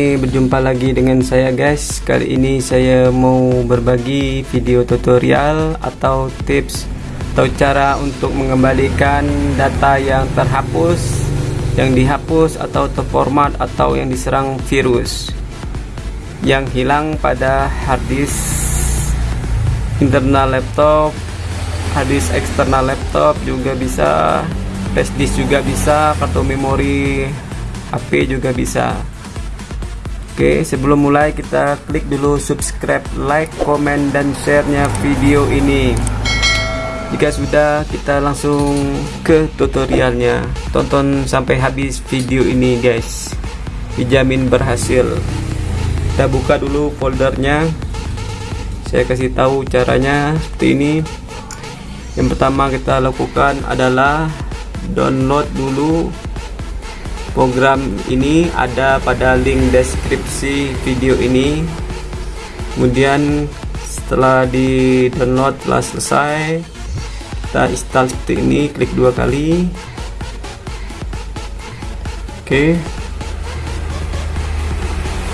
Berjumpa lagi dengan saya guys. Kali ini saya mau berbagi video tutorial atau tips Atau cara untuk mengembalikan data yang terhapus Yang dihapus atau terformat atau yang diserang virus Yang hilang pada harddisk internal laptop Harddisk eksternal laptop juga bisa Flash disk juga bisa Kartu memori HP juga bisa Oke sebelum mulai kita klik dulu subscribe like comment dan sharenya video ini. Jika sudah kita langsung ke tutorialnya. Tonton sampai habis video ini guys. Dijamin berhasil. Kita buka dulu foldernya. Saya kasih tahu caranya seperti ini. Yang pertama kita lakukan adalah download dulu program ini ada pada link deskripsi video ini. Kemudian setelah di download telah selesai kita install seperti ini klik dua kali. Oke.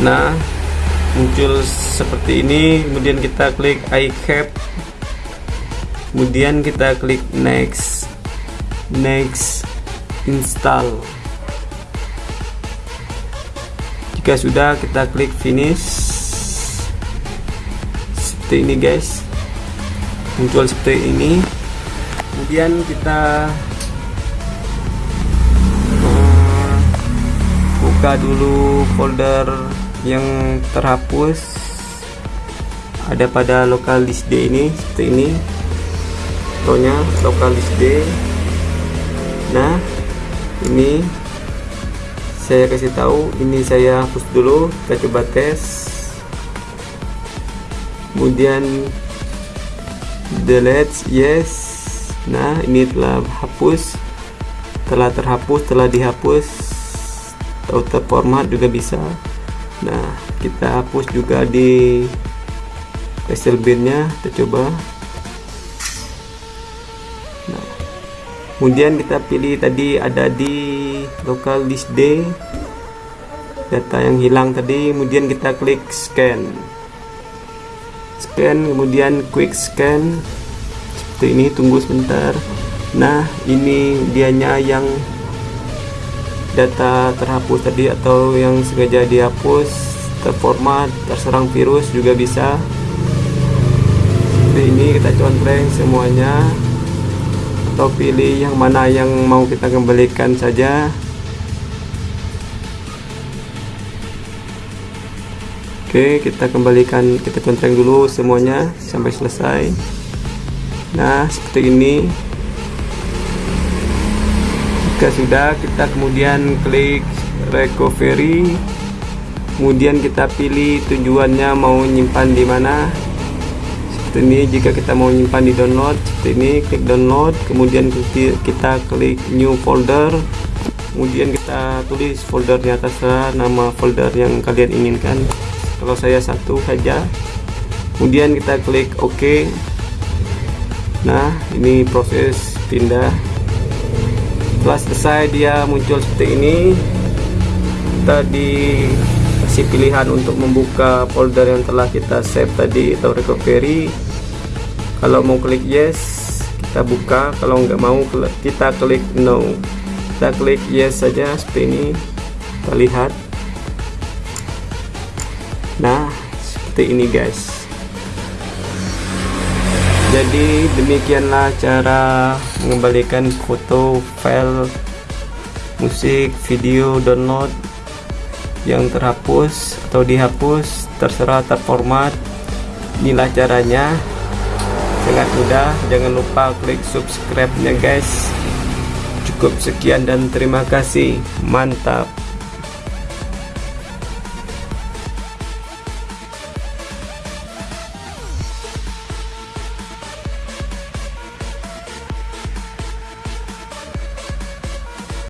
Nah muncul seperti ini. Kemudian kita klik I have kemudian kita klik next. Next install jika sudah kita klik finish. Seperti ini guys. Muncul seperti ini. Kemudian kita uh, buka dulu folder yang terhapus. Ada pada local disk D ini seperti ini. Contohnya local disk D. Nah ini saya kasih tahu ini saya hapus dulu kita coba tes. Kemudian delete yes. Nah ini telah hapus. Telah terhapus telah dihapus. Atau terformat juga bisa. Nah kita hapus juga di Excel binnya kita coba. Kemudian kita pilih tadi ada di local disk D. Data yang hilang tadi kemudian kita klik scan. Scan kemudian quick scan. Seperti ini tunggu sebentar. Nah ini dianya yang data terhapus tadi atau yang sengaja dihapus terformat terserang virus juga bisa. Seperti ini kita contreng semuanya atau pilih yang mana yang mau kita kembalikan saja. Oke kita kembalikan kita contreng dulu semuanya sampai selesai. Nah seperti ini. Jika sudah kita kemudian klik recovery. Kemudian kita pilih tujuannya mau nyimpan di mana seperti ini jika kita mau nyimpan di download seperti ini klik download kemudian kita klik new folder kemudian kita tulis foldernya atas nama folder yang kalian inginkan. Kalau saya satu saja. Kemudian kita klik OK. Nah ini proses pindah. Setelah selesai dia muncul seperti ini. Kita pilihan untuk membuka folder yang telah kita save tadi atau recovery. Kalau mau klik yes kita buka. Kalau nggak mau kita klik no. Kita klik yes saja seperti ini. Kita lihat. Nah seperti ini guys. Jadi demikianlah cara mengembalikan foto file musik video download yang terhapus atau dihapus terserah terformat inilah caranya. Sangat mudah jangan lupa klik subscribe nya guys. Cukup sekian dan terima kasih. Mantap